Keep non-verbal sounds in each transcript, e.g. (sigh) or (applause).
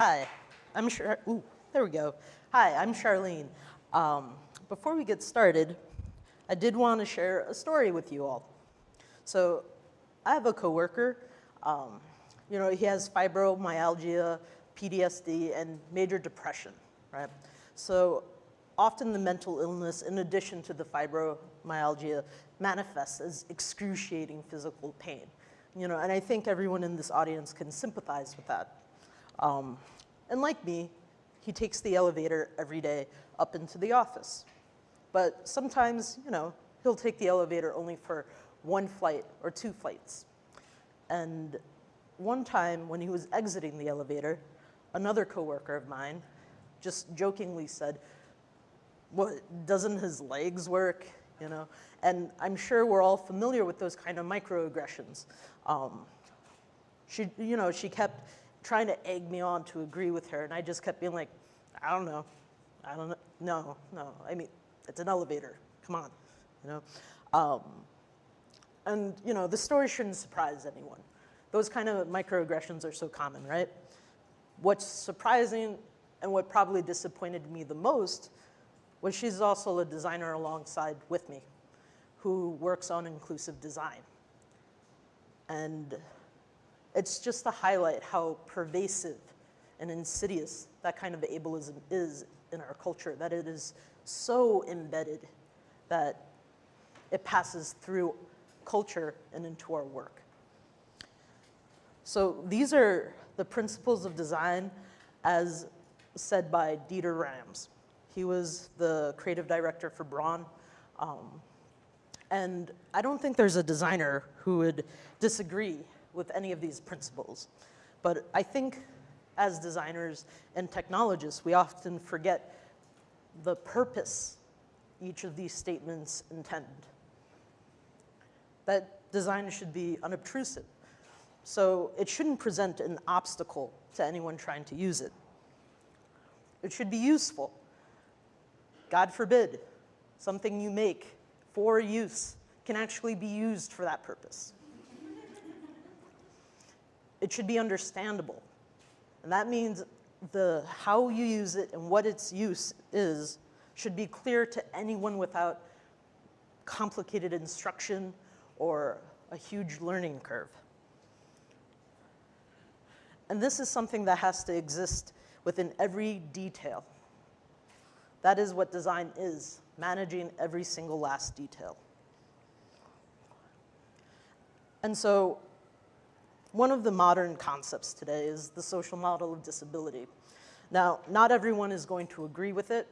Hi, I'm Char, ooh, there we go. Hi, I'm Charlene. Um, before we get started, I did want to share a story with you all. So I have a coworker, um, you know, he has fibromyalgia, PTSD, and major depression, right? So often the mental illness, in addition to the fibromyalgia, manifests as excruciating physical pain. You know, and I think everyone in this audience can sympathize with that. Um, and like me, he takes the elevator every day up into the office. But sometimes, you know, he'll take the elevator only for one flight or two flights. And one time when he was exiting the elevator, another coworker of mine just jokingly said, what, doesn't his legs work? You know, and I'm sure we're all familiar with those kind of microaggressions. Um, she, you know, she kept trying to egg me on to agree with her, and I just kept being like, I don't know, I don't know, no, no. I mean, it's an elevator. Come on, you know. Um, and you know, the story shouldn't surprise anyone. Those kind of microaggressions are so common, right? What's surprising and what probably disappointed me the most was she's also a designer alongside with me who works on inclusive design. And it's just to highlight how pervasive and insidious that kind of ableism is in our culture, that it is so embedded that it passes through culture and into our work. So these are the principles of design as said by Dieter Rams. He was the creative director for Braun. Um, and I don't think there's a designer who would disagree with any of these principles. But I think as designers and technologists, we often forget the purpose each of these statements intend. That design should be unobtrusive. So it shouldn't present an obstacle to anyone trying to use it. It should be useful. God forbid, something you make for use can actually be used for that purpose. It should be understandable. And that means the how you use it and what its use is should be clear to anyone without complicated instruction or a huge learning curve. And this is something that has to exist within every detail. That is what design is, managing every single last detail. And so one of the modern concepts today is the social model of disability. Now, not everyone is going to agree with it.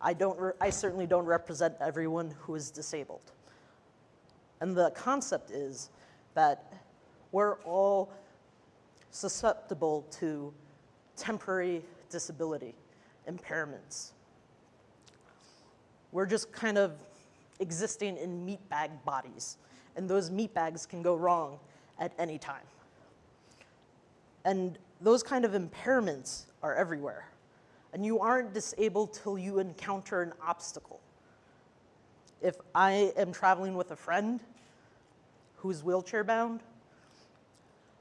I, don't I certainly don't represent everyone who is disabled. And the concept is that we're all susceptible to temporary disability, impairments. We're just kind of existing in meatbag bodies, and those meatbags can go wrong at any time. And those kind of impairments are everywhere. And you aren't disabled till you encounter an obstacle. If I am traveling with a friend who's wheelchair bound,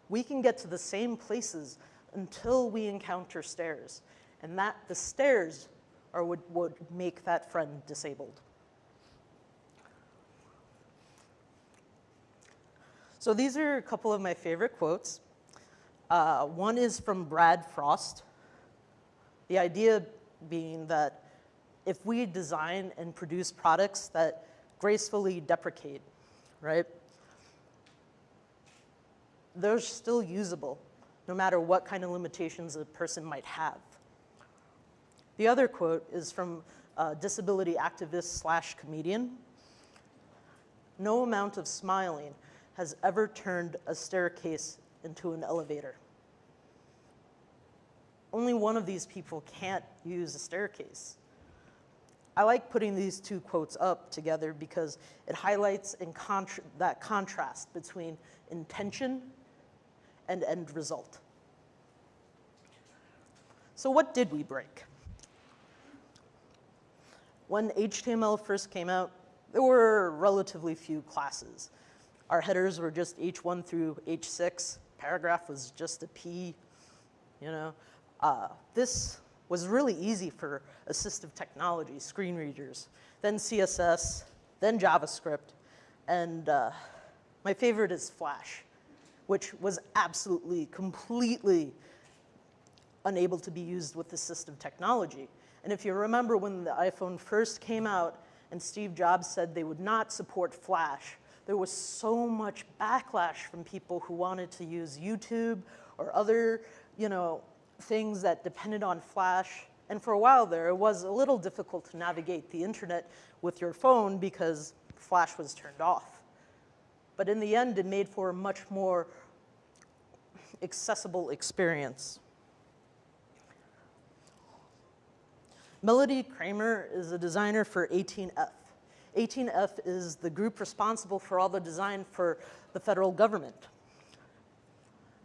we can get to the same places until we encounter stairs. And that the stairs are what would make that friend disabled. So these are a couple of my favorite quotes. Uh, one is from Brad Frost. The idea being that if we design and produce products that gracefully deprecate, right, they're still usable no matter what kind of limitations a person might have. The other quote is from a disability activist slash comedian. No amount of smiling has ever turned a staircase into an elevator. Only one of these people can't use a staircase. I like putting these two quotes up together because it highlights contra that contrast between intention and end result. So what did we break? When HTML first came out, there were relatively few classes. Our headers were just H1 through H6. Paragraph was just a P, you know. Uh, this was really easy for assistive technology, screen readers, then CSS, then JavaScript, and uh, my favorite is Flash, which was absolutely, completely unable to be used with assistive technology. And if you remember when the iPhone first came out and Steve Jobs said they would not support Flash, there was so much backlash from people who wanted to use YouTube or other, you know, things that depended on Flash. And for a while there, it was a little difficult to navigate the internet with your phone because Flash was turned off. But in the end, it made for a much more accessible experience. Melody Kramer is a designer for 18F. 18F is the group responsible for all the design for the federal government.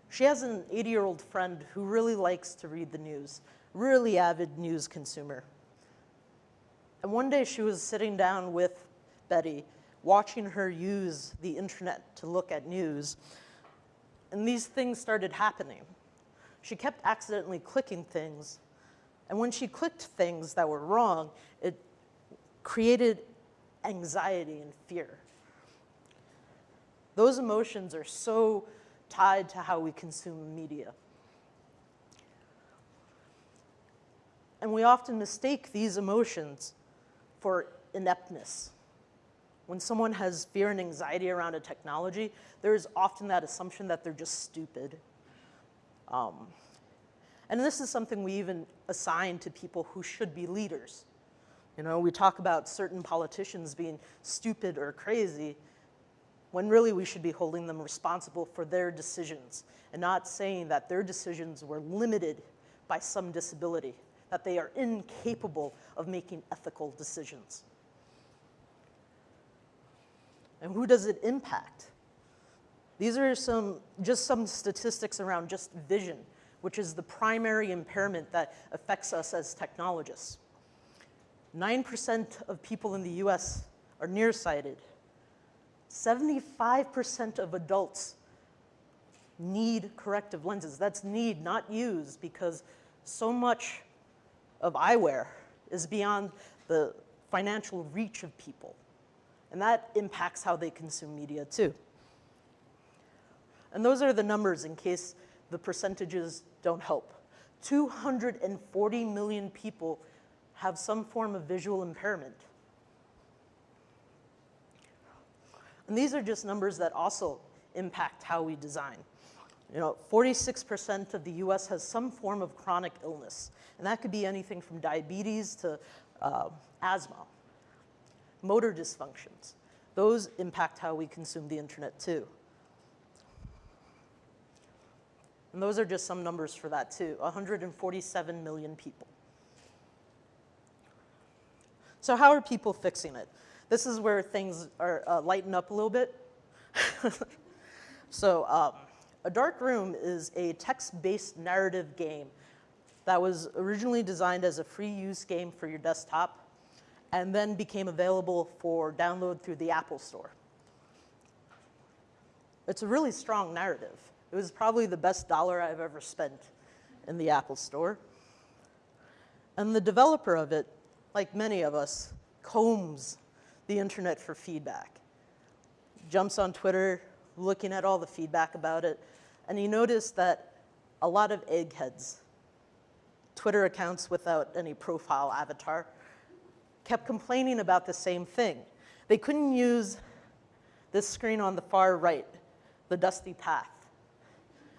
She has an 80-year-old friend who really likes to read the news, really avid news consumer. And one day she was sitting down with Betty, watching her use the internet to look at news, and these things started happening. She kept accidentally clicking things and when she clicked things that were wrong, it created anxiety and fear. Those emotions are so tied to how we consume media. And we often mistake these emotions for ineptness. When someone has fear and anxiety around a technology, there is often that assumption that they're just stupid. Um, and this is something we even assign to people who should be leaders. You know, we talk about certain politicians being stupid or crazy, when really we should be holding them responsible for their decisions and not saying that their decisions were limited by some disability, that they are incapable of making ethical decisions. And who does it impact? These are some, just some statistics around just vision which is the primary impairment that affects us as technologists. 9% of people in the US are nearsighted. 75% of adults need corrective lenses. That's need, not use, because so much of eyewear is beyond the financial reach of people. And that impacts how they consume media too. And those are the numbers in case the percentages don't help. 240 million people have some form of visual impairment. And these are just numbers that also impact how we design. You know, 46% of the US has some form of chronic illness, and that could be anything from diabetes to uh, asthma. Motor dysfunctions, those impact how we consume the internet too. And those are just some numbers for that too, 147 million people. So how are people fixing it? This is where things are uh, lighten up a little bit. (laughs) so um, A Dark Room is a text-based narrative game that was originally designed as a free use game for your desktop and then became available for download through the Apple Store. It's a really strong narrative. It was probably the best dollar I've ever spent in the Apple store. And the developer of it, like many of us, combs the internet for feedback. Jumps on Twitter, looking at all the feedback about it, and he noticed that a lot of eggheads, Twitter accounts without any profile avatar, kept complaining about the same thing. They couldn't use this screen on the far right, the dusty path.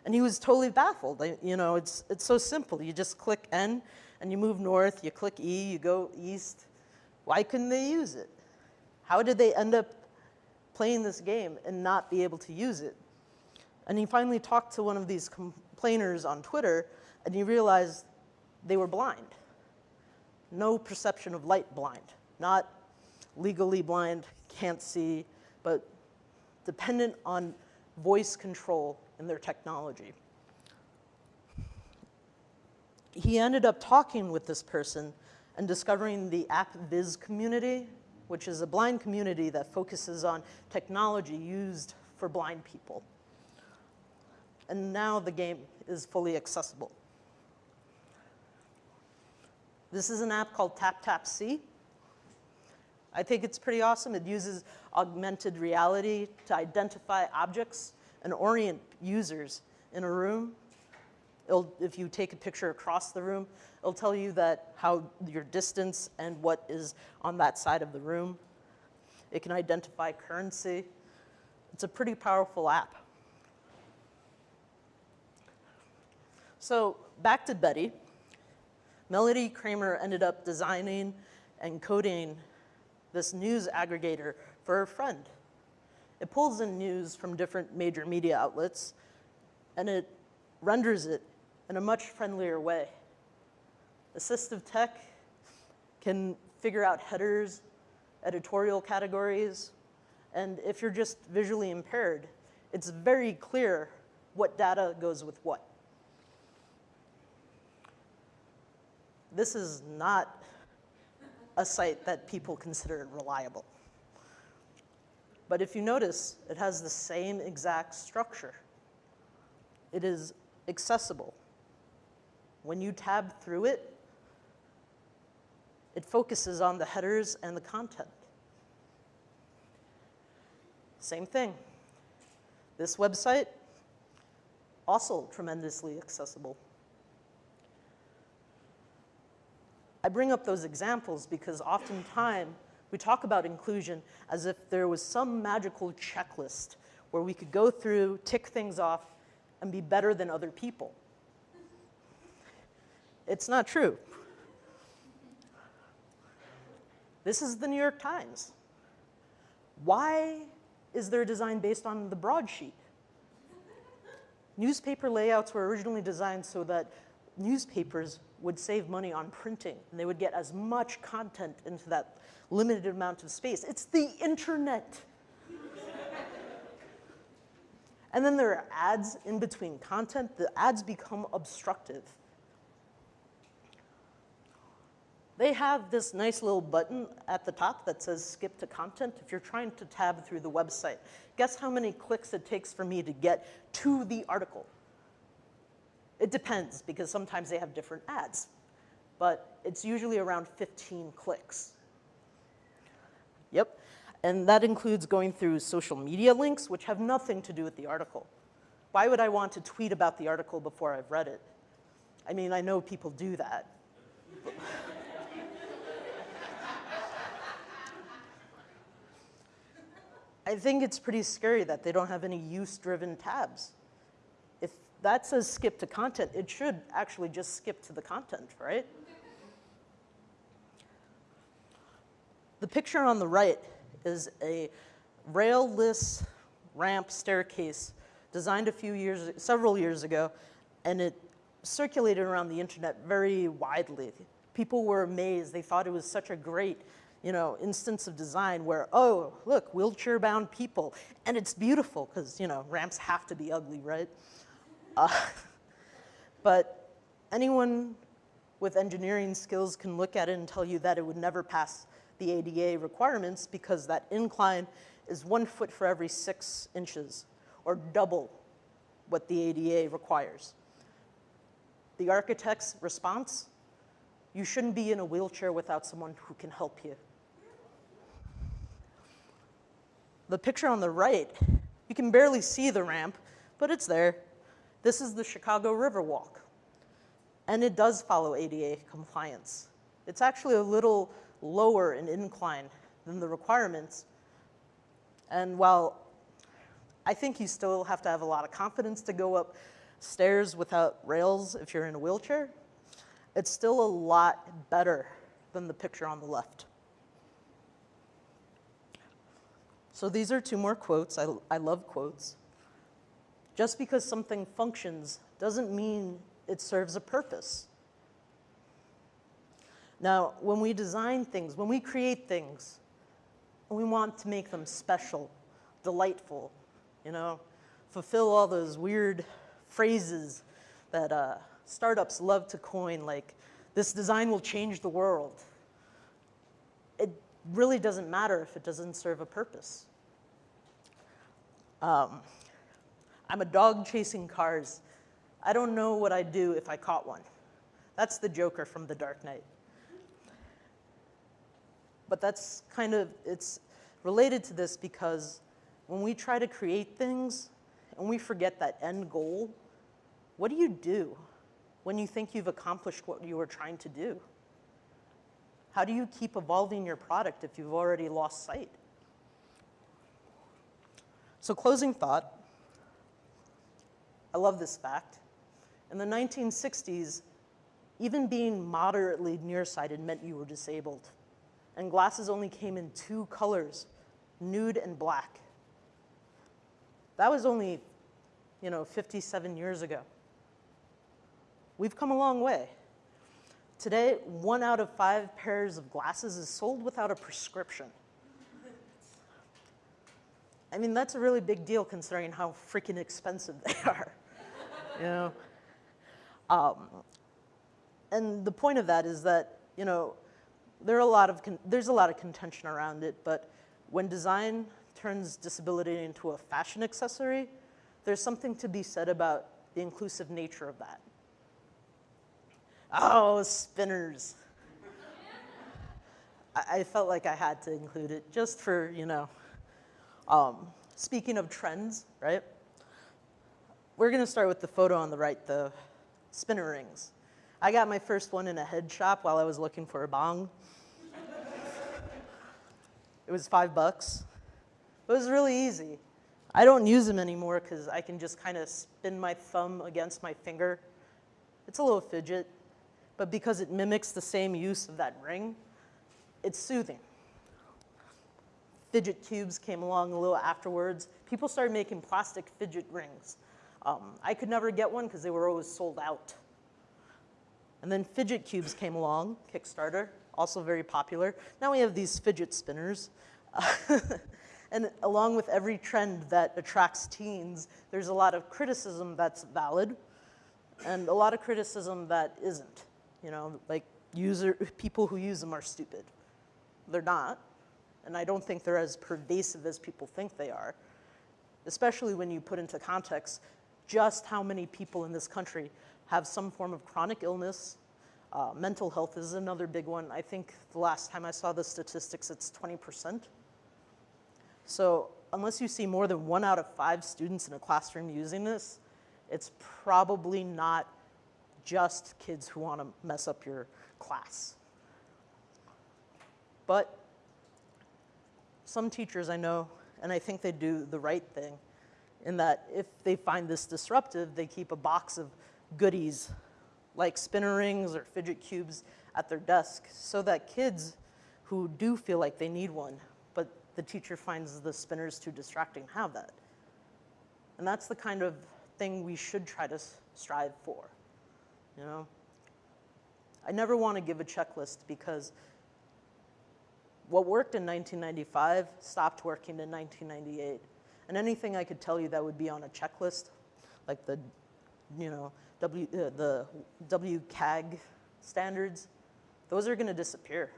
And he was totally baffled. You know, it's, it's so simple. You just click N and you move north, you click E, you go east. Why couldn't they use it? How did they end up playing this game and not be able to use it? And he finally talked to one of these complainers on Twitter and he realized they were blind. No perception of light blind. Not legally blind, can't see, but dependent on voice control in their technology. He ended up talking with this person and discovering the AppleVis community, which is a blind community that focuses on technology used for blind people. And now the game is fully accessible. This is an app called TapTapSee. I think it's pretty awesome. It uses augmented reality to identify objects and orient users in a room. If you take a picture across the room, it'll tell you that how your distance and what is on that side of the room. It can identify currency. It's a pretty powerful app. So back to Betty. Melody Kramer ended up designing and coding this news aggregator for her friend. It pulls in news from different major media outlets, and it renders it in a much friendlier way. Assistive tech can figure out headers, editorial categories, and if you're just visually impaired, it's very clear what data goes with what. This is not a site that people consider reliable. But if you notice, it has the same exact structure. It is accessible. When you tab through it, it focuses on the headers and the content. Same thing. This website, also tremendously accessible. I bring up those examples because oftentimes we talk about inclusion as if there was some magical checklist where we could go through, tick things off, and be better than other people. It's not true. This is the New York Times. Why is their design based on the broadsheet? Newspaper layouts were originally designed so that newspapers would save money on printing, and they would get as much content into that limited amount of space. It's the internet. and then there are ads in between content. The ads become obstructive. They have this nice little button at the top that says skip to content if you're trying to tab through the website. Guess how many clicks it takes for me to get to the article? It depends because sometimes they have different ads, but it's usually around 15 clicks. Yep, and that includes going through social media links, which have nothing to do with the article. Why would I want to tweet about the article before I've read it? I mean, I know people do that. I think it's pretty scary that they don't have any use-driven tabs If that says skip to content, it should actually just skip to the content, right? The picture on the right is a rail-less ramp staircase designed a few years, several years ago, and it circulated around the internet very widely. People were amazed. They thought it was such a great you know, instance of design where, oh, look, wheelchair-bound people. And it's beautiful because, you know, ramps have to be ugly, right? Uh, (laughs) but anyone with engineering skills can look at it and tell you that it would never pass the ADA requirements because that incline is one foot for every six inches, or double what the ADA requires. The architect's response, you shouldn't be in a wheelchair without someone who can help you. The picture on the right, you can barely see the ramp, but it's there. This is the Chicago Riverwalk, and it does follow ADA compliance. It's actually a little lower in incline than the requirements, and while I think you still have to have a lot of confidence to go up stairs without rails if you're in a wheelchair, it's still a lot better than the picture on the left. So these are two more quotes. I, I love quotes. Just because something functions doesn't mean it serves a purpose. Now, when we design things, when we create things, we want to make them special, delightful, you know, fulfill all those weird phrases that uh, startups love to coin, like, this design will change the world. Really doesn't matter if it doesn't serve a purpose. Um, I'm a dog chasing cars. I don't know what I'd do if I caught one. That's the Joker from The Dark Knight. But that's kind of, it's related to this because when we try to create things and we forget that end goal, what do you do when you think you've accomplished what you were trying to do? How do you keep evolving your product if you've already lost sight? So closing thought, I love this fact. In the 1960s, even being moderately nearsighted meant you were disabled. And glasses only came in two colors, nude and black. That was only, you know, 57 years ago. We've come a long way. Today, one out of five pairs of glasses is sold without a prescription. I mean, that's a really big deal considering how freaking expensive they (laughs) are, you know? Um, and the point of that is that, you know, there are a lot of there's a lot of contention around it, but when design turns disability into a fashion accessory, there's something to be said about the inclusive nature of that. Oh, spinners. I, felt like I had to include it just for, you know, um, speaking of trends, right? We're gonna start with the photo on the right, the spinner rings. I got my first one in a head shop while I was looking for a bong. it was five bucks. It was really easy. I don't use them anymore because I can just kind of spin my thumb against my finger. It's a little fidget, but because it mimics the same use of that ring, it's soothing. Fidget cubes came along a little afterwards. People started making plastic fidget rings. Um, I could never get one because they were always sold out. And then fidget cubes came along, Kickstarter, also very popular. Now we have these fidget spinners. (laughs) and along with every trend that attracts teens, there's a lot of criticism that's valid and a lot of criticism that isn't. You know, like user, people who use them are stupid. They're not, and I don't think they're as pervasive as people think they are, especially when you put into context just how many people in this country have some form of chronic illness. Uh, mental health is another big one. I think the last time I saw the statistics, it's 20%. So unless you see more than one out of five students in a classroom using this, it's probably not just kids who want to mess up your class. But some teachers I know, and I think they do the right thing, in that if they find this disruptive, they keep a box of goodies like spinner rings or fidget cubes at their desk so that kids who do feel like they need one, but the teacher finds the spinners too distracting, have that. And that's the kind of thing we should try to strive for, you know? I never want to give a checklist because what worked in 1995 stopped working in 1998. And anything I could tell you that would be on a checklist, like the, you know, W, uh, the WCAG standards, those are going to disappear.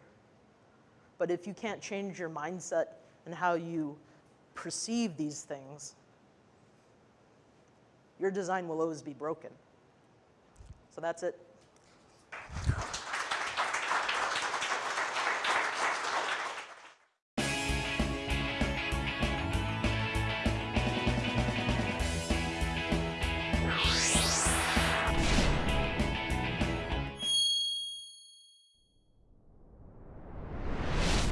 But if you can't change your mindset and how you perceive these things, your design will always be broken. So that's it.